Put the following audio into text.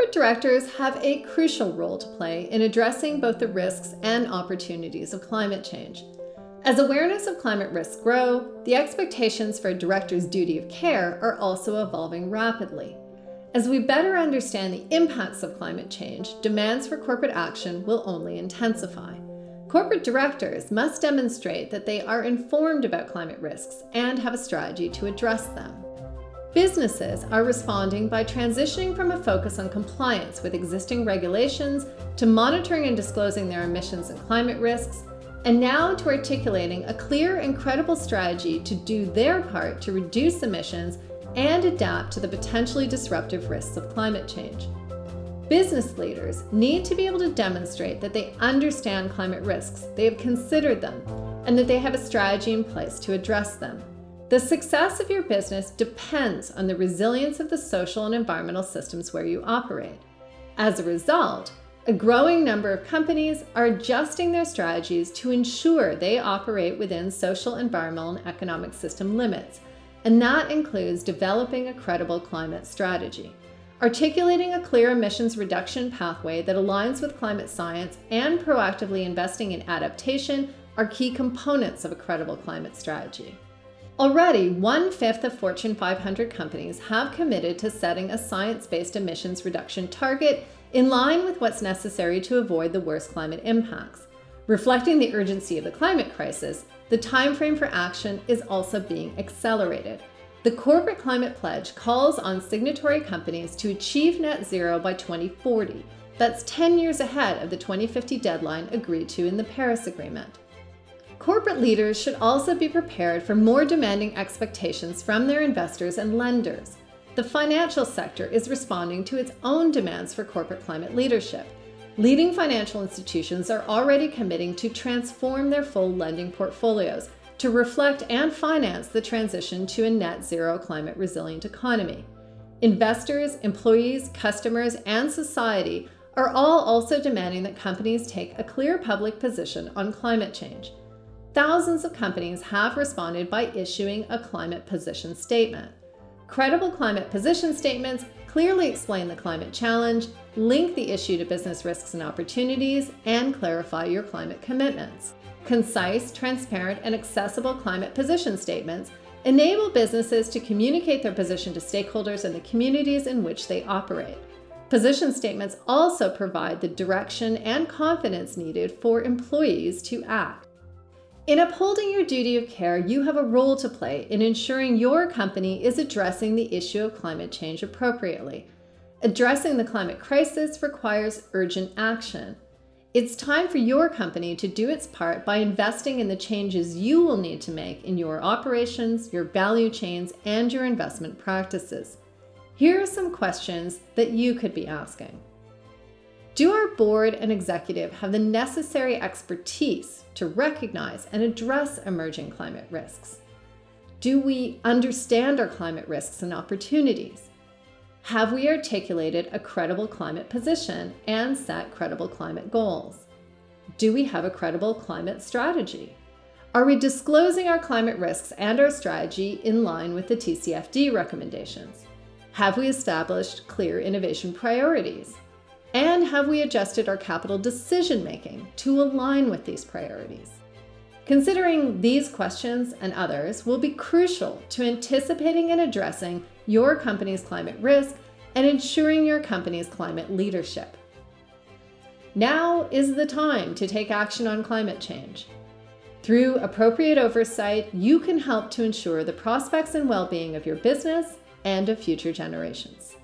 Corporate directors have a crucial role to play in addressing both the risks and opportunities of climate change. As awareness of climate risks grow, the expectations for a director's duty of care are also evolving rapidly. As we better understand the impacts of climate change, demands for corporate action will only intensify. Corporate directors must demonstrate that they are informed about climate risks and have a strategy to address them. Businesses are responding by transitioning from a focus on compliance with existing regulations to monitoring and disclosing their emissions and climate risks and now to articulating a clear and credible strategy to do their part to reduce emissions and adapt to the potentially disruptive risks of climate change. Business leaders need to be able to demonstrate that they understand climate risks, they have considered them, and that they have a strategy in place to address them. The success of your business depends on the resilience of the social and environmental systems where you operate. As a result, a growing number of companies are adjusting their strategies to ensure they operate within social, environmental, and economic system limits, and that includes developing a credible climate strategy. Articulating a clear emissions reduction pathway that aligns with climate science and proactively investing in adaptation are key components of a credible climate strategy. Already, one-fifth of Fortune 500 companies have committed to setting a science-based emissions reduction target in line with what's necessary to avoid the worst climate impacts. Reflecting the urgency of the climate crisis, the timeframe for action is also being accelerated. The Corporate Climate Pledge calls on signatory companies to achieve net zero by 2040. That's 10 years ahead of the 2050 deadline agreed to in the Paris Agreement. Corporate leaders should also be prepared for more demanding expectations from their investors and lenders the financial sector is responding to its own demands for corporate climate leadership. Leading financial institutions are already committing to transform their full lending portfolios to reflect and finance the transition to a net zero climate resilient economy. Investors, employees, customers, and society are all also demanding that companies take a clear public position on climate change. Thousands of companies have responded by issuing a climate position statement. Credible climate position statements clearly explain the climate challenge, link the issue to business risks and opportunities, and clarify your climate commitments. Concise, transparent, and accessible climate position statements enable businesses to communicate their position to stakeholders in the communities in which they operate. Position statements also provide the direction and confidence needed for employees to act. In upholding your duty of care, you have a role to play in ensuring your company is addressing the issue of climate change appropriately. Addressing the climate crisis requires urgent action. It's time for your company to do its part by investing in the changes you will need to make in your operations, your value chains, and your investment practices. Here are some questions that you could be asking. Do our board and executive have the necessary expertise to recognize and address emerging climate risks? Do we understand our climate risks and opportunities? Have we articulated a credible climate position and set credible climate goals? Do we have a credible climate strategy? Are we disclosing our climate risks and our strategy in line with the TCFD recommendations? Have we established clear innovation priorities? And have we adjusted our capital decision making to align with these priorities? Considering these questions and others will be crucial to anticipating and addressing your company's climate risk and ensuring your company's climate leadership. Now is the time to take action on climate change. Through appropriate oversight, you can help to ensure the prospects and well-being of your business and of future generations.